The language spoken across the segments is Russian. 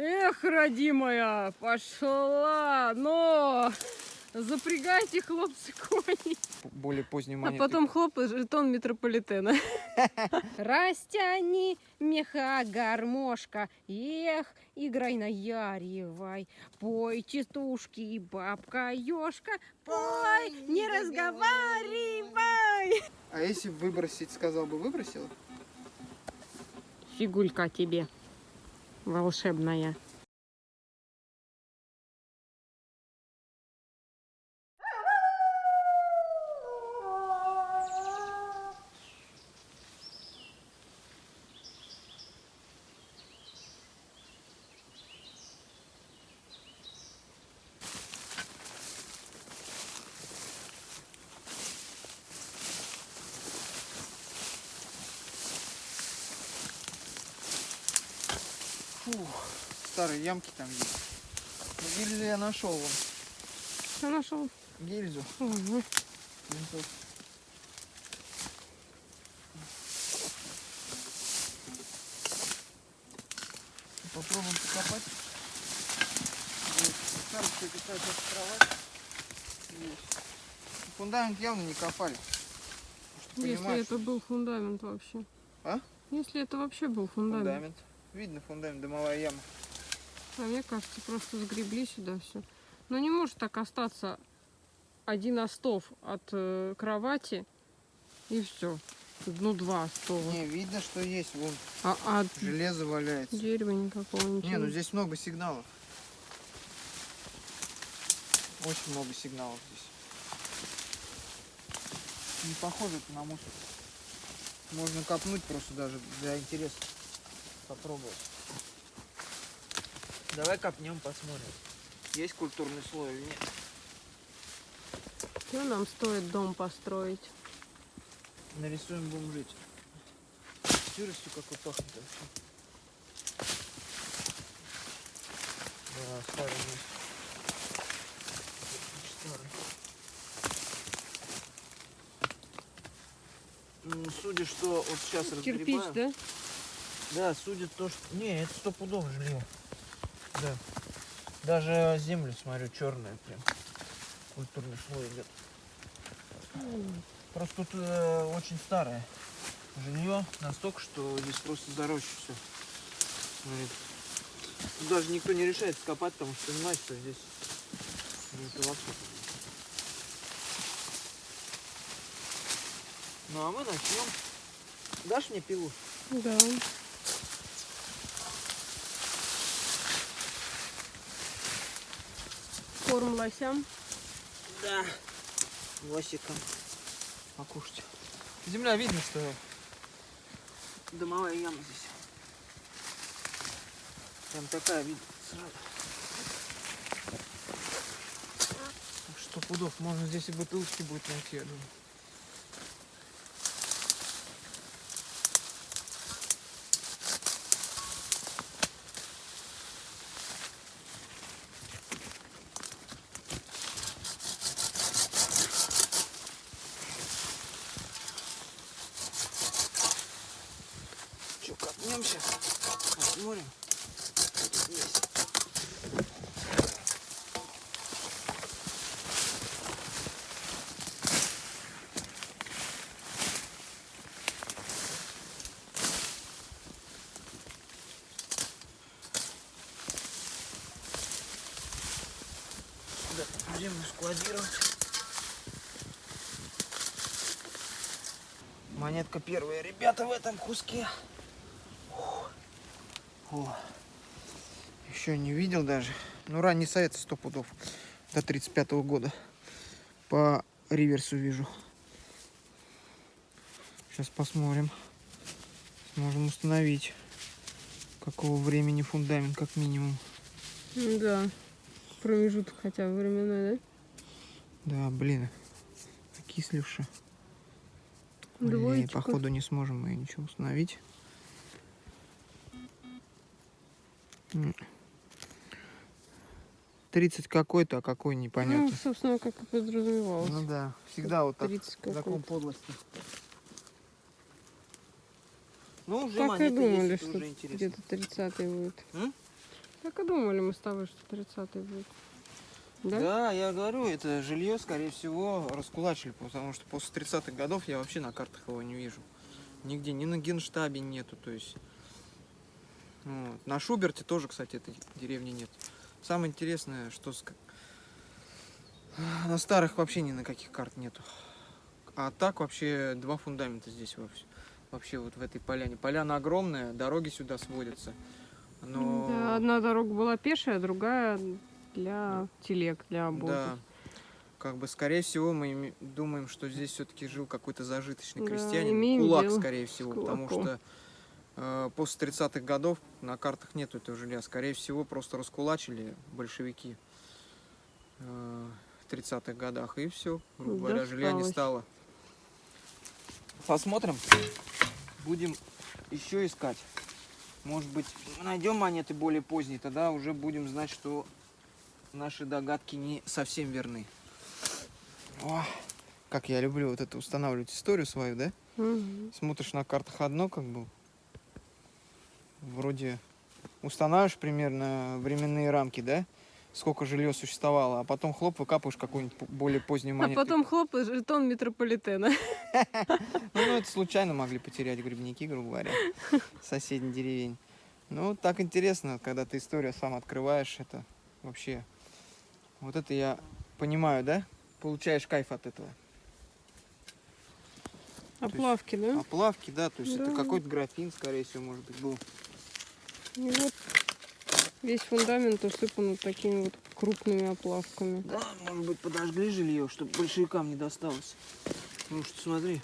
Эх, родимая, пошла, но запрягайте, хлопцы, кони. Более поздней А монеты. потом хлоп и жетон метрополитена. Растяни меха гармошка, эх, играй на яревай. Пой, частушки, бабка ёшка, пой, не разговаривай. А если выбросить, сказал бы, выбросила? Фигулька тебе волшебная. Ямки там есть. Гильзу я нашел вон. Что нашел? Гильзу. Ого. Винтов. Попробуем покопать. Вот, Старушка какая-то кровать. Есть. Фундамент явно не копали. Если понимаешь, это был фундамент вообще. А? Если это вообще был фундамент. фундамент. Видно фундамент, дымовая яма. А мне кажется, просто сгребли сюда все. Но не может так остаться один остов от э, кровати и все. Ну, два остова. Не, видно, что есть. Вон А, а железо валяется. дерева никакого ничего. Не, ну здесь много сигналов. Очень много сигналов здесь. Не похоже это на мусор. Можно копнуть просто даже для интереса. Попробовать. Давай копнем, посмотрим. Есть культурный слой или нет? Что нам стоит дом построить? Нарисуем, будем жить. Сыростью какой пахнет вообще. Да, старый. Старый. Ну, судя, что вот сейчас Кирпич, разгребаем. да? Да, судя то, что... Не, это стопудово жилье. Да. Даже землю, смотрю, черная прям. Культурный слой идет. Просто тут э, очень старое жилье, настолько, что здесь просто зароща все. Тут даже никто не решает скопать, потому что понимает, что здесь это вообще. Ну а мы начнем. Дашь мне пилу? Да. Корм лосям. Да. Лосиком. Покушать. Земля видно, что дымовая яма здесь. Прям такая видно сразу. Так что пудов, можно здесь и бутылочки будет найти, я думаю. Че, копнем сейчас? Посмотрим. что тут есть. Да, землю складировать. Монетка первая, ребята, в этом куске. О, еще не видел даже. Ну, ранний совет сто пудов. До 35 года. По реверсу вижу. Сейчас посмотрим. Сможем установить, какого времени фундамент, как минимум. Да. Промежуток хотя бы временной, Да, блин. Окисливши. да? Двоечка. походу не сможем мы ничего установить. 30 какой-то, а какой Ну, непонятно. собственно, как и подразумевалось. Ну да, всегда вот так 30 закон подлости. Ну, уже Так и монеты думали, что где-то 30 будет. М? Так и думали мы с тобой, что 30-й будет. Да? Да, я говорю, это жилье, скорее всего, раскулачили, потому что после 30-х годов я вообще на картах его не вижу. Нигде, ни на генштабе нету, то есть. Вот. На Шуберте тоже, кстати, этой деревни нет. Самое интересное, что с... на старых вообще ни на каких карт нету. А так вообще два фундамента здесь вообще. Вообще вот в этой поляне. Поляна огромная, дороги сюда сводятся. Но... Да, одна дорога была пешая, другая для телег, для обоза. Да. Как бы, скорее всего, мы думаем, что здесь все-таки жил какой-то зажиточный Да, крестьянин. кулак, скорее всего, потому что э, после 30-х годов на картах нету этого жилья. Скорее всего, просто раскулачили большевики э, в 30-х годах. И все, грубо говоря, жилья не стало. Посмотрим. Будем еще искать. Может быть, найдем монеты более поздние, тогда уже будем знать, что наши догадки не совсем верны. О, как я люблю вот это устанавливать историю свою, да? Мгм. Смотришь на картах одно, как бы, вроде устанавливаешь примерно временные рамки, да? Сколько жилье существовало, а потом хлоп, выкапываешь какую-нибудь более позднюю А монету. потом хлоп, и жетон метрополитена. Ну, ну, это случайно могли потерять грибники, грубо говоря, соседней деревень. Ну, так интересно, когда ты историю сам открываешь, это вообще... Вот это я понимаю, да? Получаешь кайф от этого. Оплавки, да? Оплавки, да, то есть это какой-то графин, скорее всего, может быть, был. И вот весь фундамент усыпан вот такими вот крупными оплавками. Да, может быть, подожгли жилье, чтобы большевикам не досталось. Ну что, смотри.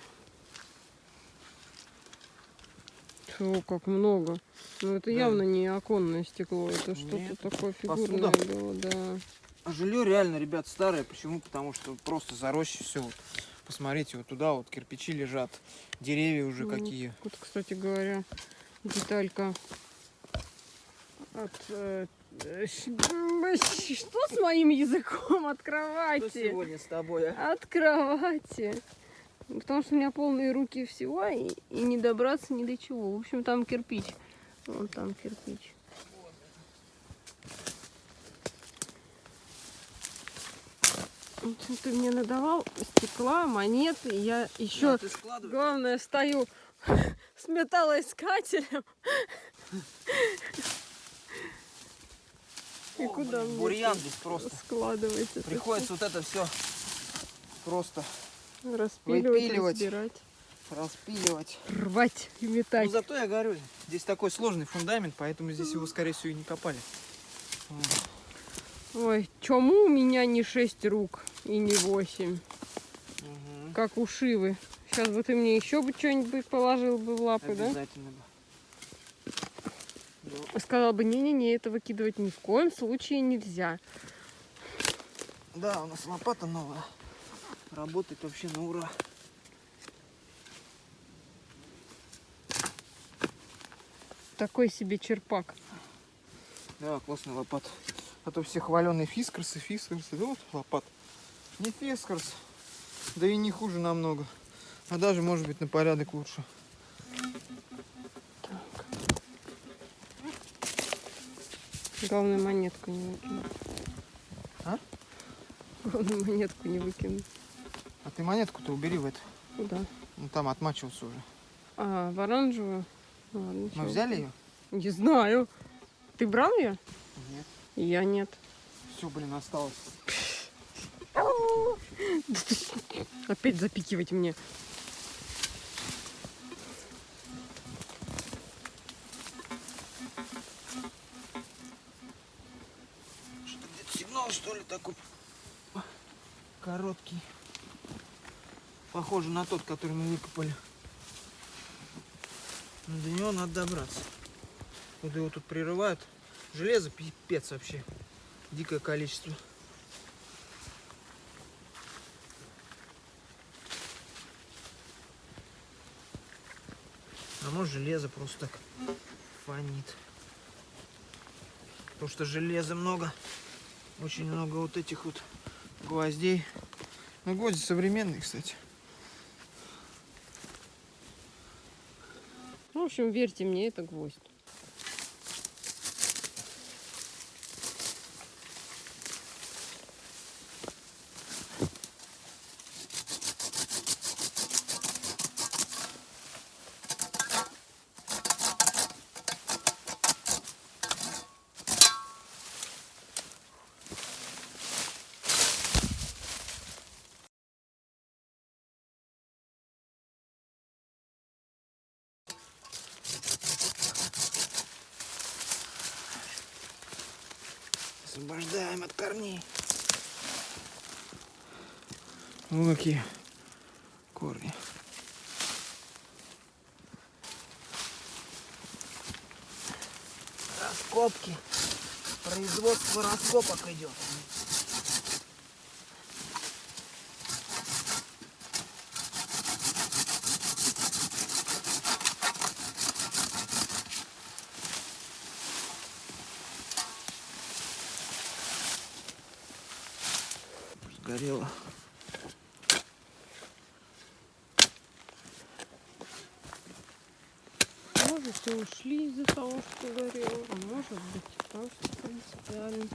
Чего, как много. Ну это Да. явно не оконное стекло, это что-то такое посуда. фигурное было, да. А жилье реально, ребят, старое. Почему? Потому что просто заросше все. Вот. Посмотрите, вот туда вот кирпичи лежат. Деревья уже Ну, какие. Вот, кстати говоря, деталька от... э, Что с моим языком от Что сегодня с тобой, а? От кровати. Потому что у меня полные руки всего, и, и не добраться ни до чего. В общем, там кирпич. Вон там кирпич. Ты мне надавал стекла, монеты. и Я еще, Да, главное, стою с металлоискателем. И куда блин, бурьян это здесь просто. складывать это Приходится вот это все просто распиливать, выпиливать. разбирать, распиливать. рвать и метать. Ну, зато я говорю, здесь такой сложный фундамент, поэтому здесь его, скорее всего, и не копали. Ой, чему у меня не шесть рук и не восемь, Мгм. как у Шивы. Сейчас бы ты мне еще бы что-нибудь положил бы в лапы, да? Обязательно бы. Да. Сказал бы, не-не-не, это выкидывать ни в коем случае нельзя. Да, у нас лопата новая. Работает вообще на ура. Такой себе черпак. Да, классная лопата. А то все хваленые фискарсы, фискарсы. Да вот лопата. Не фискарс. Да и не хуже намного. А даже, может быть, на порядок лучше. Главное, монетку не выкинуть. А? Главное, монетку не выкинуть. А ты монетку-то убери в это. Куда? Ну там отмачивался уже. А, в оранжевую? Ладно, Мы взяли ее? Не знаю. Ты брал ее? Нет. Я нет. Все, блин, осталось. Опять запикивать мне. Такой короткий. Похоже на тот, который мы выкопали. Но до него надо добраться. Куда его тут прерывают. Железо пипец вообще. Дикое количество. А может железо просто так фонит. Потому что железа много. Очень много вот этих вот гвоздей. Ну, гвозди современные, кстати. Ну, в общем, верьте мне, это гвоздь. Какие корни. Раскопки. Производство раскопок идет. Сгорело. Может, все ушли из-за того, что горело, а может быть, просто принципиально.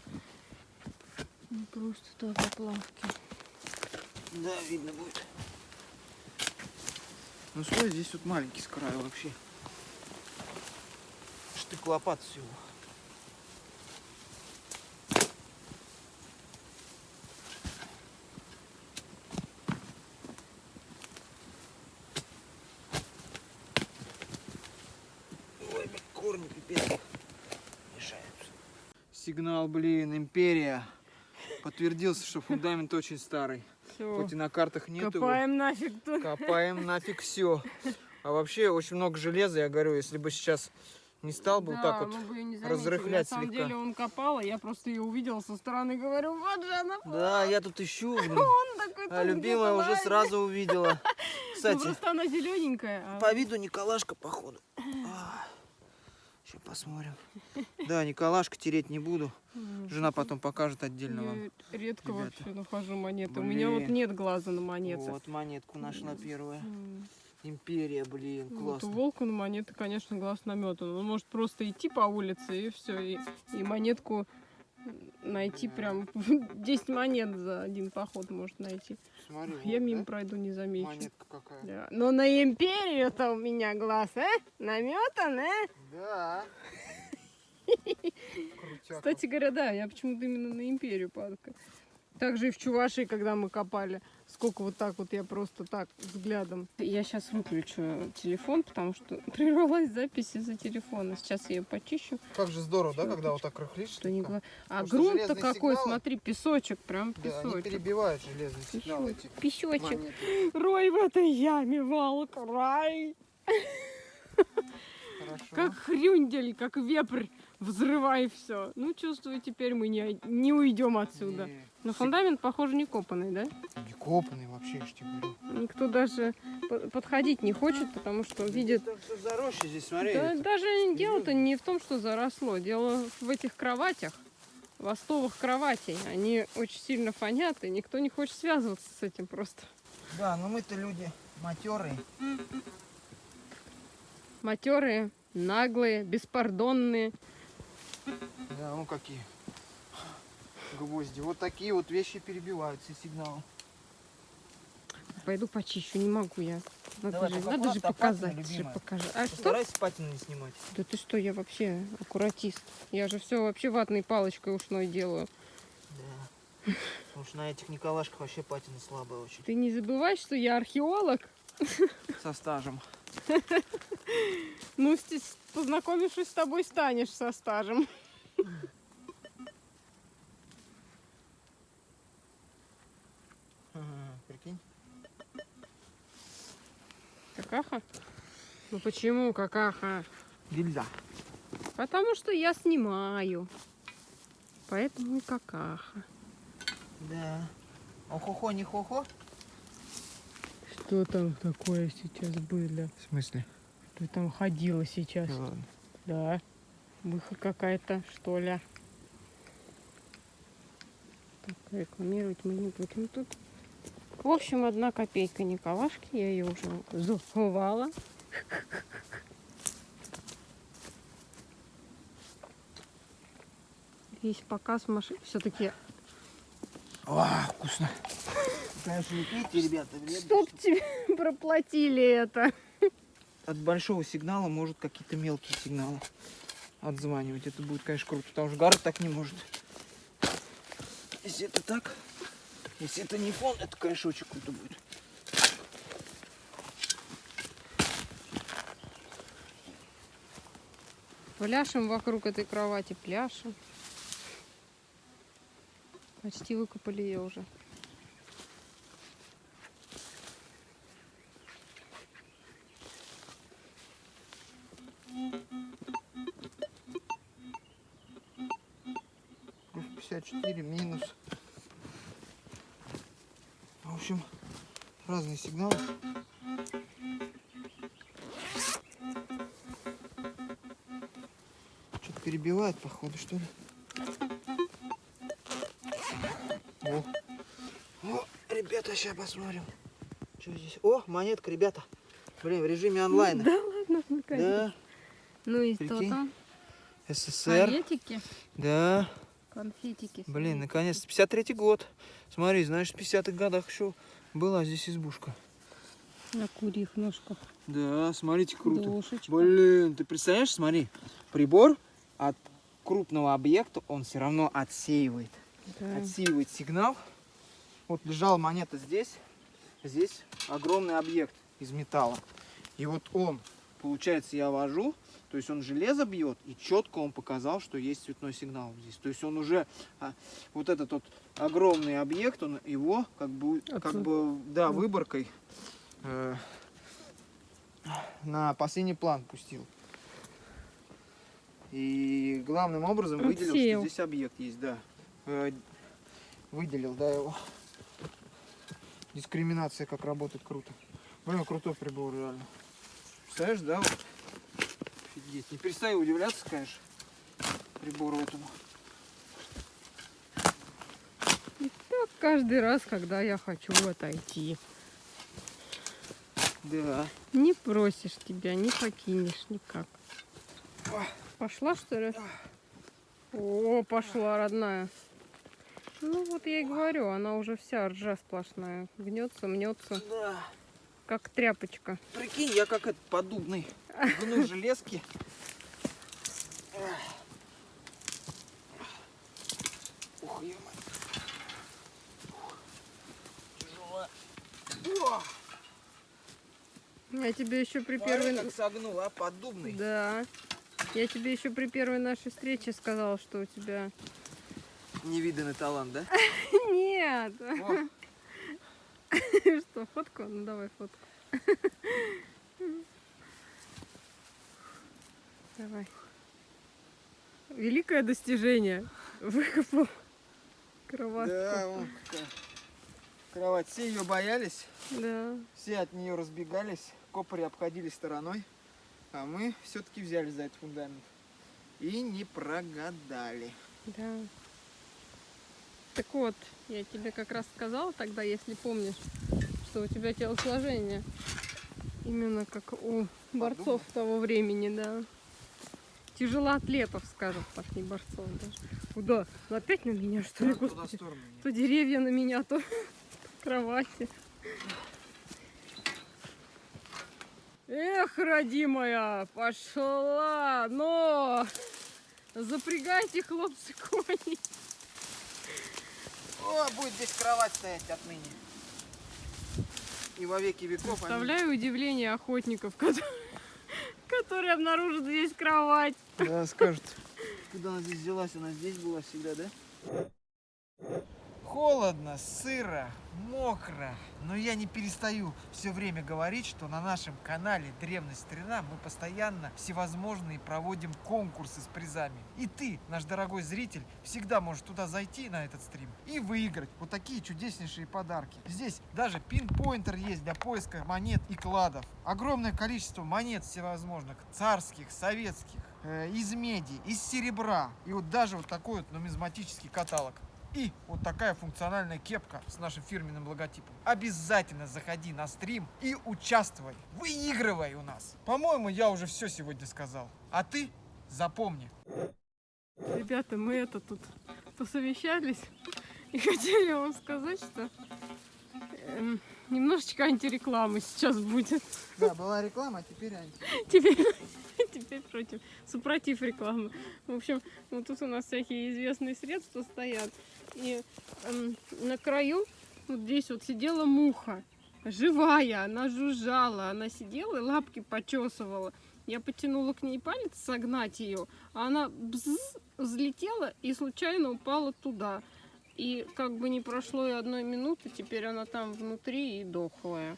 Не просто так оплавки. Да, видно будет. Ну слой здесь вот маленький с краю вообще. Штык лопат всего. Ой, блин, корни пипец мешаются. Сигнал, блин, империя. Подтвердился, что фундамент очень старый. Все, Хоть и на картах нет его. копаем нафиг тут. Копаем нафиг все. А вообще очень много железа, я говорю, если бы сейчас не стал бы вот так вот. бы не заметили. разрыхлять На самом слегка. деле он копал, а я просто ее увидела со стороны, говорю, вот же она. Да, я тут ищу. Он такой А любимая уже сразу увидела. Ну, Кстати, просто она зелененькая. а- по виду Николашка, походу. Сейчас посмотрим. Да, Николашка тереть не буду. Жена потом покажет отдельно вам. Я редко ребята. вообще нахожу монеты. У меня вот нет глаза на монеты. Вот монетку нашла первая. Империя, блин, Вот у классно. волка на монеты, конечно, глаз наметан. Он может просто идти по улице и все, и, и монетку найти прям 10 монет за один поход может найти. Смотри, Я вот, мимо да? пройду, не замечу. Монетка какая. Да. Но на империю-то у меня глаз, а? Наметан, а? Да. Кстати говоря, да, я почему-то именно на империю падка. Также и в Чувашии, когда мы копали, сколько вот так вот я просто так взглядом. Я сейчас выключу телефон, потому что прервалась запись из-за телефона. Сейчас я ее почищу. Как же здорово, да, Всё, когда вот так рыхлишь? Что не А грунт-то какой, сигналы- смотри, песочек, прям Да, они песочек. перебивают железные сигналы эти. Песочек. монеты. Рой в этой яме, волк, рай. Хорошо. Как хрюндель, как вепрь. Взрывай все. Ну, чувствую, теперь мы не, не уйдем отсюда. Не, Но сиг- фундамент, похоже, не копанный, да? Не копанный вообще, я ж тебе говорю. Никто даже по- подходить не хочет, потому что видит... Там здесь, смотри. Да, это. даже дело-то не в том, что заросло. Дело в этих кроватях, в остовах кроватей. Они очень сильно фонят, и никто не хочет связываться с этим просто. Да, но мы-то люди матерые. Матерые, наглые, беспардонные. Да, ну какие. Гвозди. Вот такие вот вещи перебивают все сигналы. Пойду почищу, не могу я. Надо, Давай, же, надо же папа, показать. же покажи. А что? Постарайся патину не снимать. Да ты что, я вообще аккуратист. Я же все вообще ватной палочкой ушной делаю. Да. Потому что на этих Николашках вообще патина слабая очень. Ты не забывай, что я археолог. Со стажем. Ну, познакомившись с тобой, станешь со стажем. Ага, прикинь. Какаха? Ну почему какаха? Гильза. Потому что я снимаю. Поэтому и какаха. Да. Охо-хо, не хо-хо? Что там такое сейчас было? В смысле? Что там ходила сейчас? ладно. Да. Выход какая-то, что ли. Так, рекламировать мы не будем тут. В общем, одна копейка Николашки. Я ее уже заховала. Весь показ машин. Все-таки, О, вкусно. Конечно, не пейте, ребята. вредно, чтоб что- тебе проплатили это. От большого сигнала может какие-то мелкие сигналы отзванивать. Это будет, конечно, круто, потому что гора так не может. Если это так, если это не фон, это, конечно, очень круто будет. Пляшем вокруг этой кровати, пляшем. Почти выкопали ее уже. Разные сигналы. Что-то перебивает, походу, что ли. О. О, ребята, сейчас посмотрим. Что здесь? О, монетка, ребята. Блин, в режиме онлайн. Да ладно, наконец. Да, Ну и что Прикинь. там? СССР. Конфетики? Да. Конфетики. Блин, наконец-то. 53-й год. Смотри, знаешь, в 50-х годах еще была здесь избушка. На курьих ножках. Да, смотрите, круто. Душечка. Блин, ты представляешь, смотри, прибор от крупного объекта, он все равно отсеивает. Да. Отсеивает сигнал. Вот лежала монета здесь, здесь огромный объект из металла. И вот он, получается, я вожу, то есть он железо бьет, и четко он показал, что есть цветной сигнал здесь. То есть он уже, а, вот этот вот огромный объект, он его как бы, как бы, да, выборкой э, на последний план пустил. И главным образом выделил, Отсеял. что здесь объект есть, да. Э, выделил, да, его. Дискриминация как работает круто. Блин, крутой прибор, реально. Представляешь, да? Вот? Офигеть. Не перестаю удивляться, конечно, прибору этому. Так каждый раз, когда я хочу отойти. Да. Не просишь тебя, не покинешь никак. Пошла, что ли? О, пошла, родная. Ну вот я и говорю, она уже вся ржа сплошная. Гнется, мнется, Да. как тряпочка. Прикинь, я как этот поддубный. Гну железки. Ух, ё Я тебе еще при первой... как согнул, а? Поддубный. Да. Я тебе еще при первой нашей встрече сказала, что у тебя... Невиданный талант, да? Нет! Что, фотку? Ну давай фотку. Давай. Великое достижение. Выкопал кроватку. да, вон какая. Кровать. Все ее боялись, Да. все от нее разбегались, копари обходили стороной, а мы все-таки взяли за этот фундамент. И не прогадали. Да. Так вот, я тебе как раз сказала тогда, если помнишь, что у тебя телосложение именно как у борцов того времени, да. Тяжелоатлетов, скажем так, не борцов даже. Куда? Ну, Опять на меня, что ли, господи? То деревья на меня, то кровати. Эх, родимая, пошла, но запрягайте, хлопцы, кони. О, будет здесь кровать стоять отныне. И во веки веков. Представляю удивление охотников, которые, которые обнаружат здесь кровать. Да, скажут. Куда она здесь взялась? Она здесь была всегда, да? Холодно, сыро, мокро. Но я не перестаю все время говорить, что на нашем канале Древность Старина мы постоянно всевозможные проводим конкурсы с призами. И ты, наш дорогой зритель, всегда можешь туда зайти на этот стрим и выиграть вот такие чудеснейшие подарки. Здесь даже пинпоинтер есть для поиска монет и кладов. Огромное количество монет всевозможных, царских, советских, э, из меди, из серебра. И вот даже вот такой вот нумизматический каталог. И вот такая функциональная кепка с нашим фирменным логотипом. Обязательно заходи на стрим и участвуй. Выигрывай у нас. По-моему, я уже все сегодня сказал. А ты запомни. Ребята, мы это тут посовещались и хотели вам сказать, что эм, немножечко антиреклама сейчас будет. Да, была реклама, а теперь анти. Теперь, теперь против, супротив рекламы. В общем, вот тут у нас всякие известные средства стоят. И эм, на краю вот здесь вот сидела муха. Живая, она жужжала, она сидела и лапки почесывала. Я потянула к ней палец согнать ее, а она взлетела и случайно упала туда. И как бы не прошло и одной минуты, теперь она там внутри и дохлая.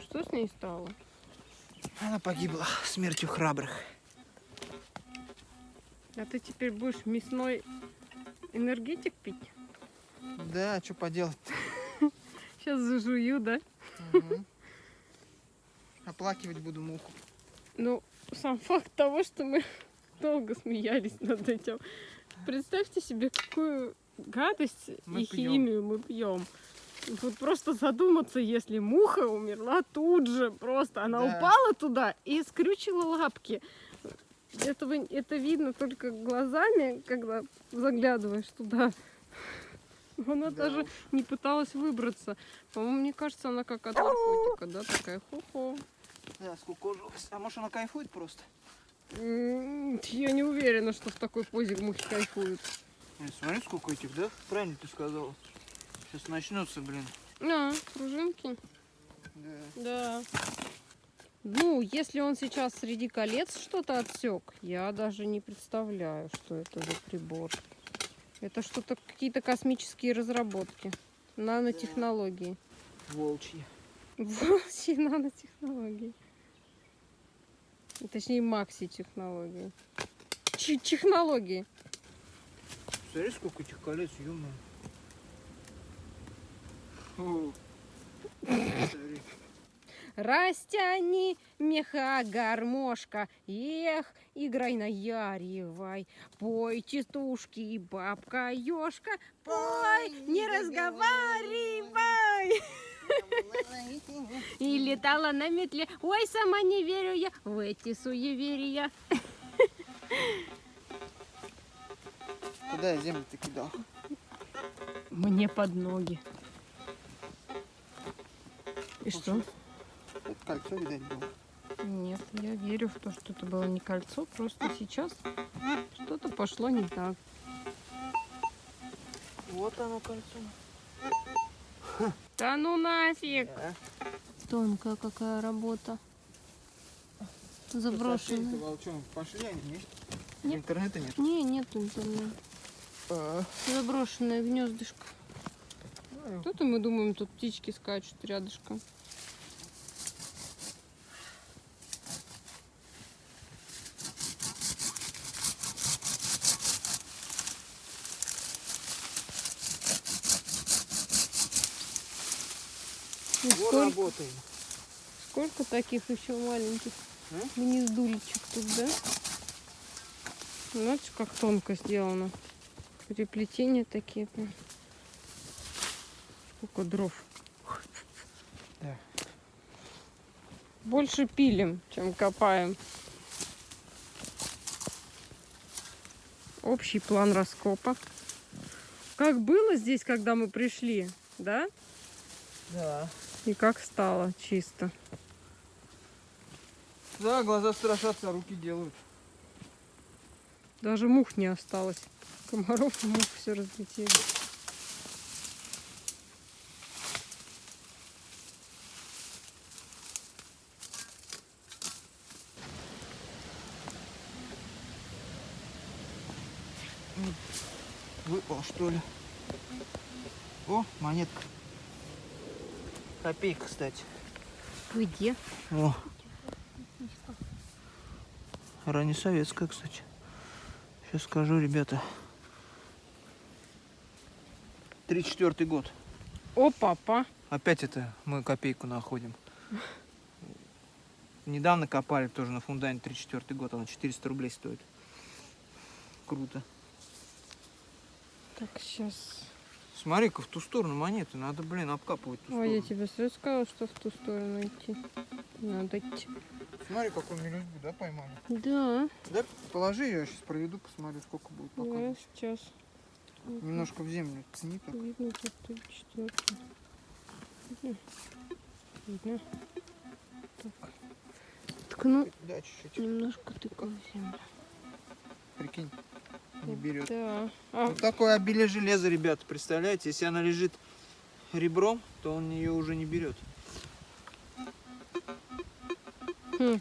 Что с ней стало? Она погибла смертью храбрых. А ты теперь будешь мясной энергетик пить? Да, что поделать Сейчас зажую, да? Оплакивать буду муху. Ну, сам факт того, что мы долго смеялись над этим. Представьте себе, какую гадость Мы и пьем. химию мы пьем. Вот просто задуматься, если муха умерла тут же, просто она Да. упала туда и скрючила лапки. Этого, это видно только глазами, когда заглядываешь туда. Она Да даже не пыталась выбраться. По-моему, мне кажется, она как от наркотика, да, такая хо-хо. Да, скукожилась. А может она кайфует просто? Я не уверена, что в такой позе мухи кайфуют. Э, Смотри, сколько этих, да? Правильно ты сказала. Сейчас начнется, блин. А, пружинки. Да. Да. Ну, если он сейчас среди колец что-то отсек, я даже не представляю, что это за прибор. Это что-то, какие-то космические разработки. Нанотехнологии. Волчьи. Волчьи нанотехнологии. Точнее, макси-технологии. Чи- Технологии. Смотри, сколько этих колец, ё О. Смотри. Растяни меха гармошка, эх, играй на яревай. Пой, частушки, бабка ёшка, пой, не разговаривай. И летала на метле, ой, сама не верю я в эти суеверия. Куда я землю ты кидал? Мне под ноги. И что? Это кольцо, видать, было. Нет, я верю в то, что это было не кольцо, просто сейчас что-то пошло не так. Вот оно кольцо. Да ну нафиг! Да. Тонкая какая работа. Заброшенная. волчонок пошли они, нет? Нет. Интернета нет. Не, нет интернета. А, Заброшенное гнездышко. ну, Тут мы думаем, тут птички скачут рядышком. Работаем. сколько таких еще маленьких А? гнездулечек тут, да? Знаете, как тонко сделано. Переплетения такие прям. Сколько дров. Да. Больше пилим, чем копаем. Общий план раскопа. Как было здесь, когда мы пришли, да? Да. И как стало чисто. Да, глаза страшатся, а руки делают. Даже мух не осталось. Комаров и мух все разлетели. Выпал, что ли? О, монетка. Копейка, кстати. Где? О. Раннесоветская, кстати. Сейчас скажу, ребята. 34 год. О, папа. Опять это мы копейку находим. Недавно копали тоже на фундаменте 34 год, она 400 рублей стоит. Круто. Так, сейчас. Смотри-ка, в ту сторону монеты, надо, блин, обкапывать ту Ой, я сторону. тебе сразу сказала, что в ту сторону идти. Надо идти. Смотри, какую мелюзгу, да, поймали? Да, Да, положи ее, я сейчас проведу, посмотрю, сколько будет я показывать. сейчас. Немножко в землю ткни так. Видно, тут ты четвертый. Видно? Видно. Так. Ткну Да, чуть-чуть. немножко тыкаю в землю. Прикинь, не берет. Да. А, Вот такое обилие железа, ребята, представляете? Если она лежит ребром, то он ее уже не берет. Хм.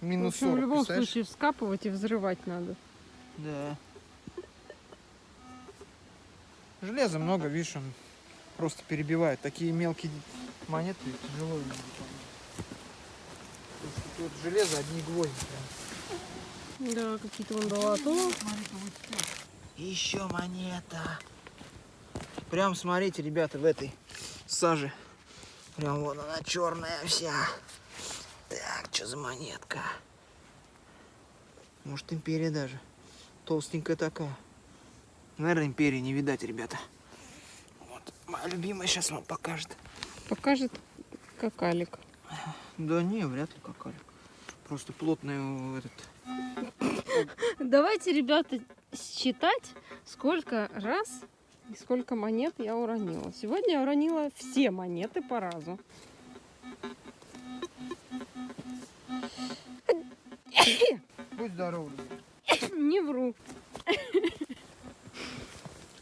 в Минус общем, в 40, любом представляешь? случае вскапывать и взрывать надо. Да. Железа много, видишь, он просто перебивает. Такие мелкие монеты тяжело видеть. Тут железо, одни гвозди. Да, какие-то вон долото. Еще монета. Прям смотрите, ребята, в этой саже. Прям вон она черная вся. Так, что за монетка? Может, империя даже. Толстенькая такая. Наверное, империи не видать, ребята. Вот, моя любимая сейчас вам покажет. Покажет какалик. Да не, вряд ли какая. Просто плотный э, этот. Давайте, ребята, считать, сколько раз и сколько монет я уронила. Сегодня я уронила все монеты по разу. Будь здоров, Не вру.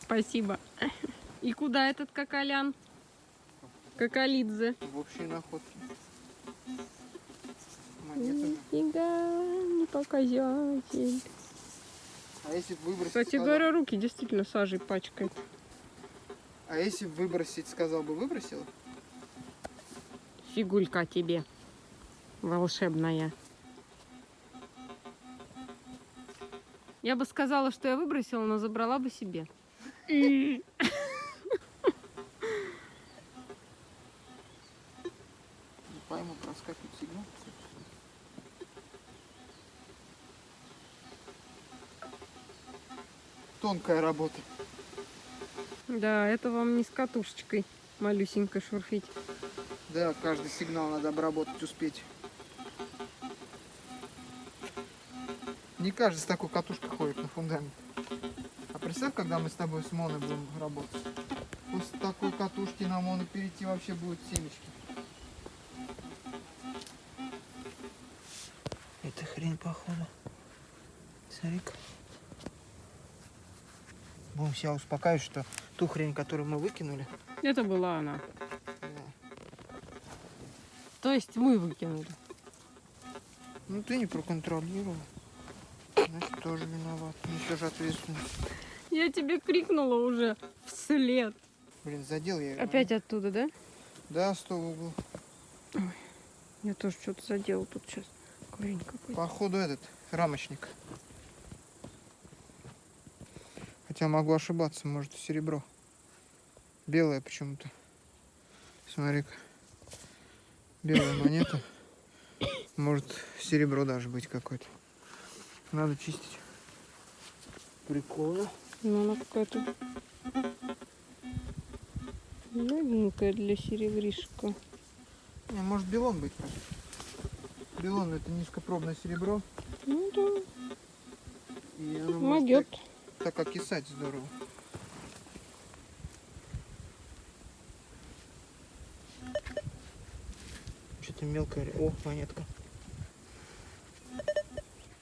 Спасибо. И куда этот какалян? Какалидзе. В общей находке. Нифига, не показатель. А если выбросить, Кстати сказал- говоря, руки действительно сажей пачкает. А если выбросить, сказал бы, выбросила? Фигулька тебе. Волшебная. Я бы сказала, что я выбросила, но забрала бы себе. Тонкая работа. Да, это вам не с катушечкой малюсенькой шурфить. Да, каждый сигнал надо обработать, успеть. Не каждый с такой катушкой ходит на фундамент. А представь, когда мы с тобой с моно будем работать. После такой катушки на моно перейти вообще будет семечки. Это хрень походу. Смотри-ка. Будем себя успокаивать, что ту хрень, которую мы выкинули, Это была она. да, То есть мы выкинули. Ну ты не проконтролировал. Значит, тоже виноват. Несешь ответственность. Я тебе крикнула уже вслед. Блин, задел я его. Опять оттуда, да? Да, сто в углу. Я тоже что-то задела тут сейчас. Корень какой-то. Походу этот, рамочник. Хотя могу ошибаться, может серебро. Белое почему-то. Смотри-ка. Белая монета. Может серебро даже быть какое-то. Надо чистить. Прикольно. Ну, она какая-то новенькая для серебришка. Не, может белон быть. Белон это низкопробное серебро. Ну да, И оно может могет. так, так окисать здорово. Что-то мелкое. О, монетка.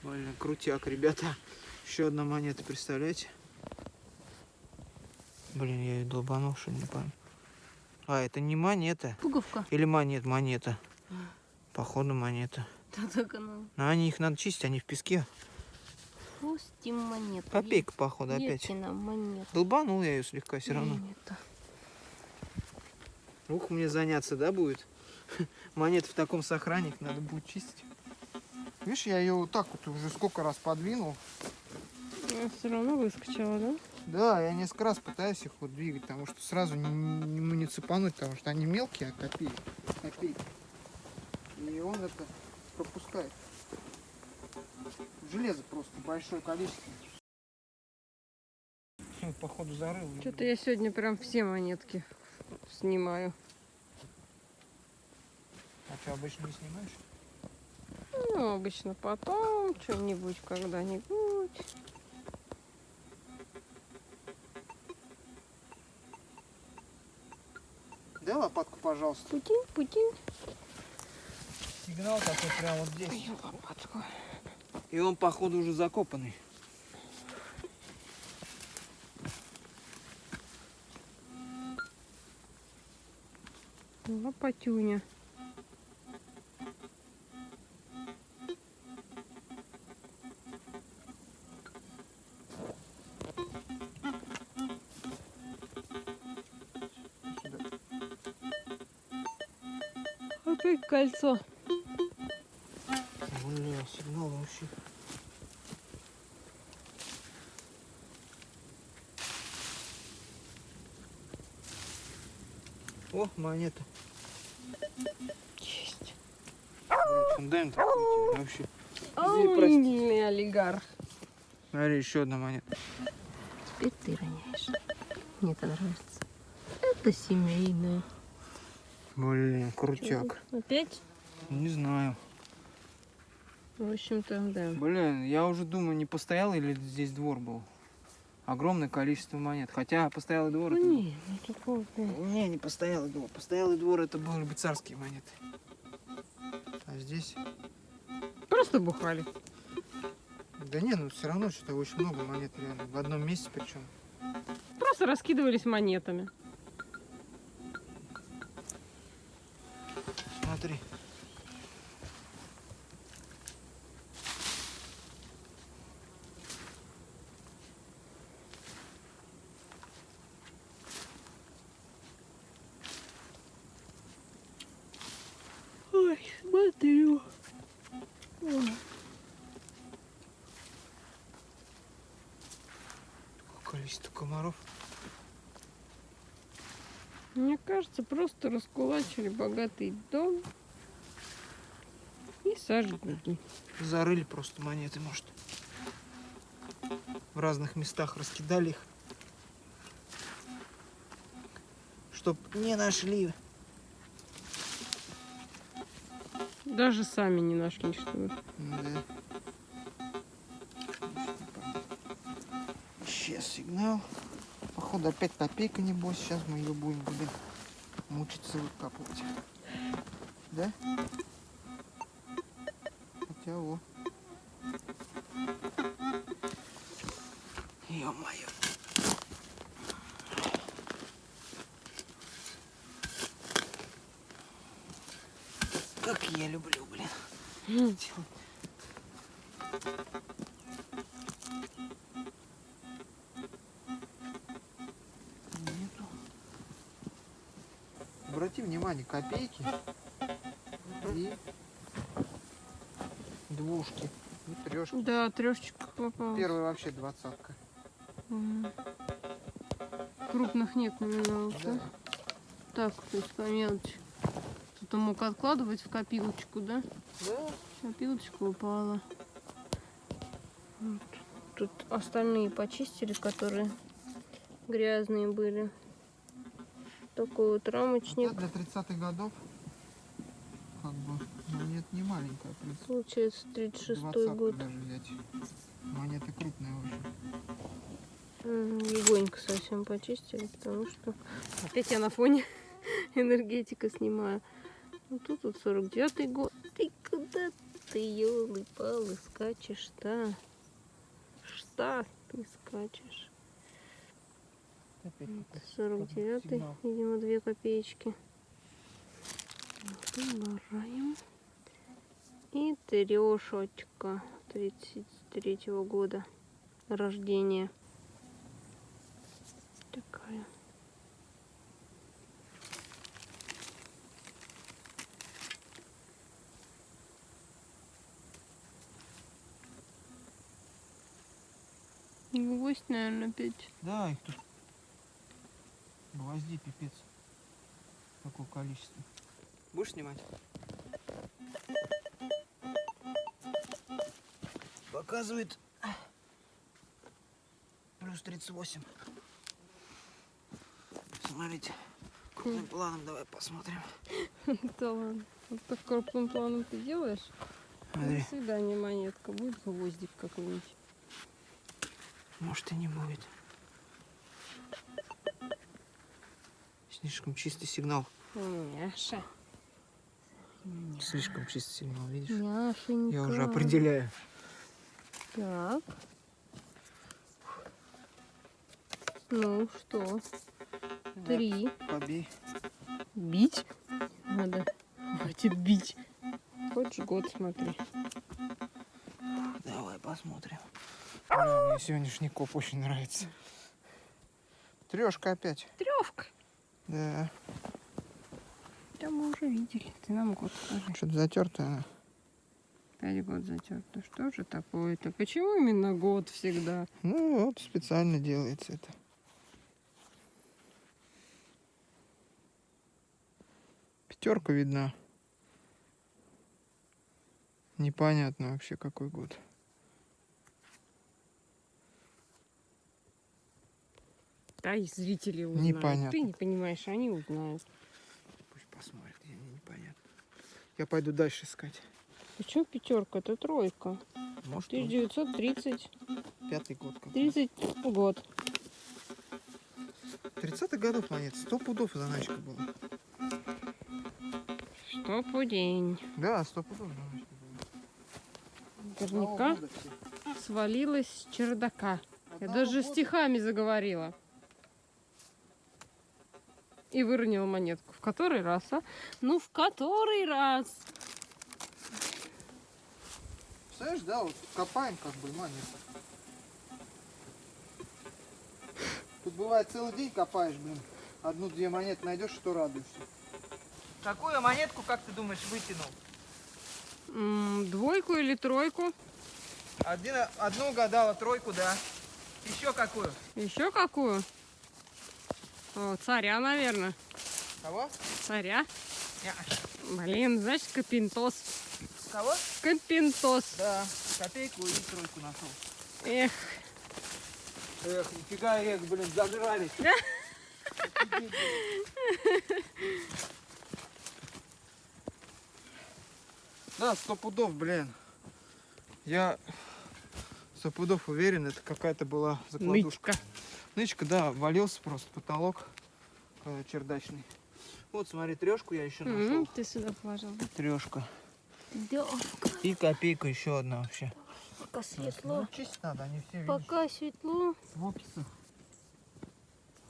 Блин, крутяк, ребята. Еще одна монета, представляете? Блин, я ее долбанул, что не пойму. А, это не монета. Пуговка. Или монет, монета. Походу монета. Да так она. Но они их надо чистить, они в песке. Пустим монету. Копейка, походу, опять. Монету. Долбанул я ее слегка все равно. Монета. Ух, мне заняться, да, будет? Монет в таком сохранник надо будет чистить. Видишь, я ее вот так вот уже сколько раз подвинул. все равно выскочила, да? Да, я несколько раз пытаюсь их вот двигать, потому что сразу не, не, не цепануть, потому что они мелкие, а копейки. копейки. И он это пропускает. Железо просто большое количество. Походу зарыл. Что-то я сегодня прям все монетки снимаю. А что, обычно не снимаешь? Ну, обычно потом, что-нибудь, когда-нибудь. Дай лопатку, пожалуйста. Путин, путин. Сигнал такой прямо вот здесь. Мою лопатку. И он, походу, уже закопанный. Лопатюня. Опять кольцо. Вообще. О, монета. Есть. Фундамент вообще. Ой, олигарх. Смотри, еще одна монета. Теперь ты роняешь. Мне это нравится. Это семейное. Блин, крутяк. Опять? Не знаю. В общем-то, да. Блин, я уже думаю, не постоялый или здесь двор был. Огромное количество монет. Хотя постоялый двор... Ну это- не, ну такого. Не, не постоялый двор. Постоялый двор это были бы царские монеты. А здесь... Просто бухали. Да не, ну все равно что-то очень много монет реально. В одном месте причем. Просто раскидывались монетами. Смотри. Ой, смотрю. Какое количество комаров. Мне кажется, просто раскулачили богатый дом и сожгли. Зарыли просто монеты, может. В разных местах раскидали их. Чтоб не нашли. Даже сами не нашли, что ли. Да. Исчез сигнал. Походу опять копейка небось. Сейчас мы ее будем, блин, мучиться выкапывать. Да? Хотя о. Ё-моё. Как я люблю, блин. делать. Копейки и двушки, и трешки. Да, трешечка попала. Первая вообще двадцатка. Крупных нет номиналов, да? Да. Так, то есть по мелочи. Кто-то мог откладывать в копилочку, да? Да. Копилочка упала. Вот. Тут остальные почистили, которые грязные были. Такой вот рамочник. для 30-х годов как бы монет не маленькая, принципе. Получается 36 Двадцатку год. даже взять. Монеты крупные. М, Легонько совсем почистили, потому что опять я на фоне энергетика снимаю. Ну тут вот 49 год. Ты куда ты, елы-палы, скачешь-то? Что ты скачешь? Опять Вот, какой-то 49 сигнал. видимо, две копеечки. Убираем. И трешечка 33 года рождения. Такая. Гвоздь, наверное, опять. Да, их тут гвоздей пипец. Какое количество. Будешь снимать? Показывает плюс 38. Смотрите, крупным планом давай посмотрим. Да ладно. Вот так крупным планом ты делаешь? Смотри, До свидания, монетка. Будет гвоздик какой-нибудь. может и не будет. Слишком чистый сигнал. Няша. Слишком чистый сигнал, видишь? Няшенька. Я уже определяю. Так. Ну что? Три. Побей. Бить? Надо. Хватит бить. Хочешь год смотри. Давай посмотрим. Мне сегодняшний коп очень нравится. Трешка опять. Тревка. Да. Да мы уже видели. Ты нам год скажи. Что-то затертая она. Пять год затерто. Что же такое-то? Почему именно год всегда? Ну вот специально делается это. Пятерка видна. Непонятно вообще какой год. Да и зрители узнают. Непонятно. Ты не понимаешь, они узнают. Пусть посмотрят, я мне непонятно. Я пойду дальше искать. Почему пятерка? Это тройка. Может, он 1930 пятый год какой. 30 год. 30-х годов монет. Сто пудов заначка была. Что по день. Да, сто пудов заначка была. Наверняка свалилась с чердака. Я даже стихами заговорила. И выронила монетку. В который раз, а? Ну, в который раз? Представляешь, да, вот копаем как бы монеты. Тут бывает целый день копаешь, блин. Одну-две монеты найдешь, что радуешься. Какую монетку, как ты думаешь, вытянул? М, двойку или тройку? Один, одну угадала, тройку, да. Еще какую? Еще какую? О, царя, наверное. Кого? Царя. Не. Блин, значит, капинтос. Кого? Капинтос. Да, копейку и тройку нашел. Эх, Эх, нифига, эх, блин, зажрались. Да, сто пудов, блин. Я сто пудов уверен, это какая-то была закладушка. нычка. Нычка, да, валился просто потолок э, чердачный. Вот, смотри, трешку я еще нашел. М, Ты сюда положил. Трешка. Да, И копейка еще одна вообще. пока светло. Ну, чистить надо, они все видишь, Пока светло. в описах.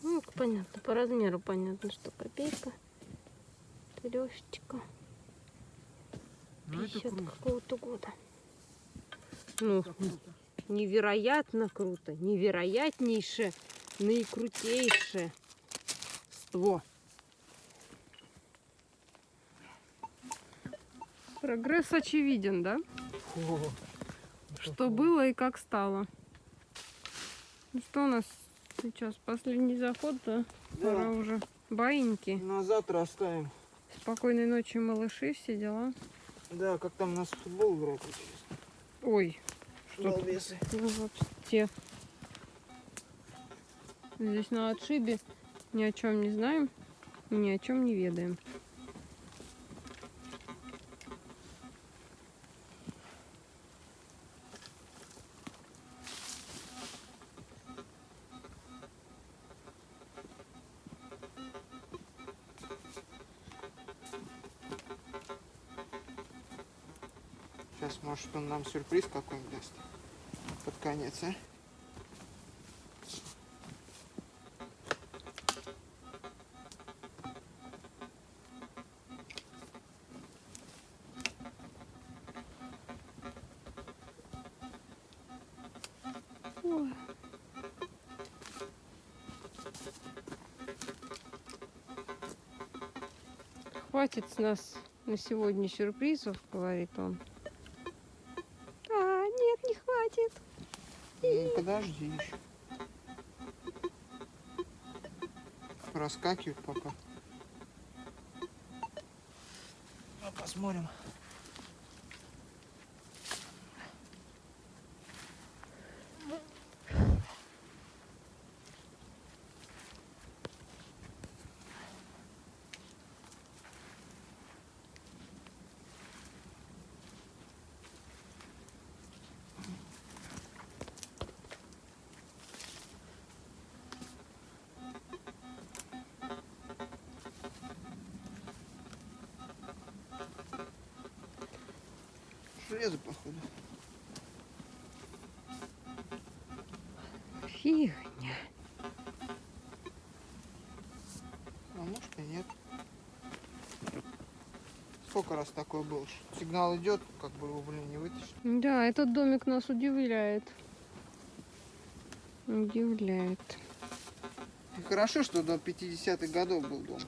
Ну, понятно, по размеру понятно, что копейка. Трешечка. Ну, это 50 круто. какого-то года. Ну, невероятно круто, невероятнейше, наикрутейше. Ство. Прогресс очевиден, да? Фу. Что было и как стало. Ну что у нас сейчас последний заход, да? Пора Да, уже. Баиньки. на завтра оставим. Спокойной ночи, малыши, все дела. Да, как там у нас футбол играть? Ой, что? Балбесы. Ну, вообще. Здесь на отшибе ни о чем не знаем, ни о чем не ведаем. Сейчас, может, он нам сюрприз какой-нибудь даст. Под конец, а? Хватит с нас на сегодня сюрпризов, говорит он. А, нет, не хватит. Ну, подожди еще. Проскакивают пока. Ну, посмотрим. Сколько раз такое было? что Сигнал идет, как бы его, блин, не вытащить. Да, этот домик нас удивляет. Удивляет. И хорошо, что до 50-х годов был дом.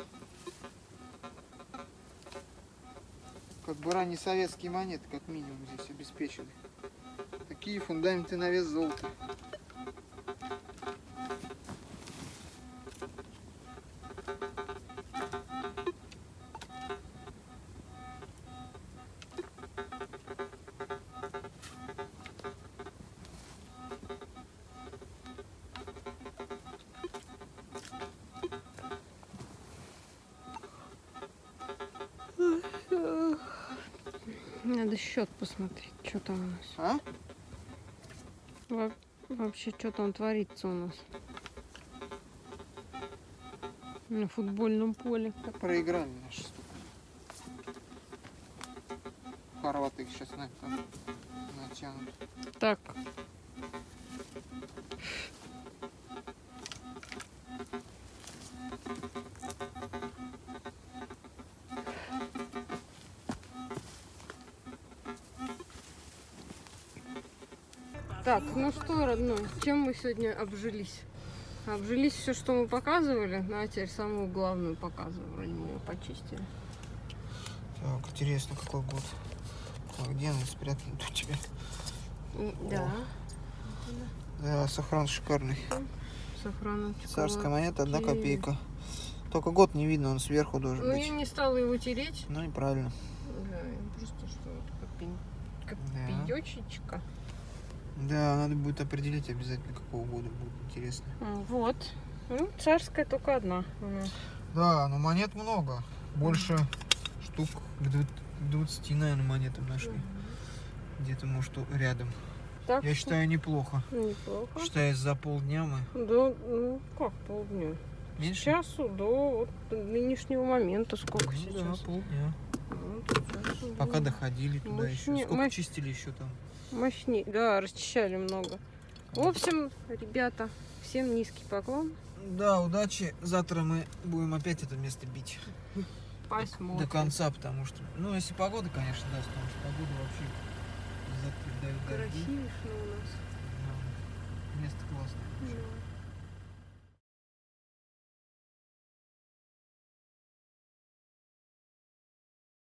Как бы ранние советские монеты, как минимум, здесь обеспечены. Такие фундаменты на вес золота. Надо счет посмотреть, что там у нас. А? Во- вообще, что там творится у нас. На футбольном поле. Проиграли наши стук. Хорваты их сейчас на это натянут. Так, ну родной, чем мы сегодня обжились? Обжились все, что мы показывали, ну а теперь самую главную показываем. Вроде мы ее почистили. Так, интересно, какой год. Так, где она спрятана у тебя? Да, Да, сохран шикарный. сохраном. Царская монета, одна копейка. Только год не видно, он сверху должен Ну, быть. я не стала его тереть. Ну и правильно. Да, просто что вот копень- Да. Да, надо будет определить обязательно, какого года будет интересно. Вот. Ну, царская только одна. М. Да, но монет много. Больше штук к дву- к 20, наверное, монетам нашли. Где-то, может, у- рядом. Так Я что считаю, неплохо. неплохо. Считаю, за полдня мы... Да, ну как полдня? Меньше? часу до вот нынешнего момента. Сколько Ну сейчас? Да, полдня. Ну, сейчас, Пока ну, доходили туда еще. Мощнее- Сколько мощ- чистили еще там? Мощнее. Да, расчищали много. В общем, ребята, всем низкий поклон. Да, удачи. Завтра мы будем опять это место бить. Посмотрим. До конца, потому что... Ну, если погода, конечно, даст, потому что погода вообще. Красивишь у нас. Да. Место классное. Да.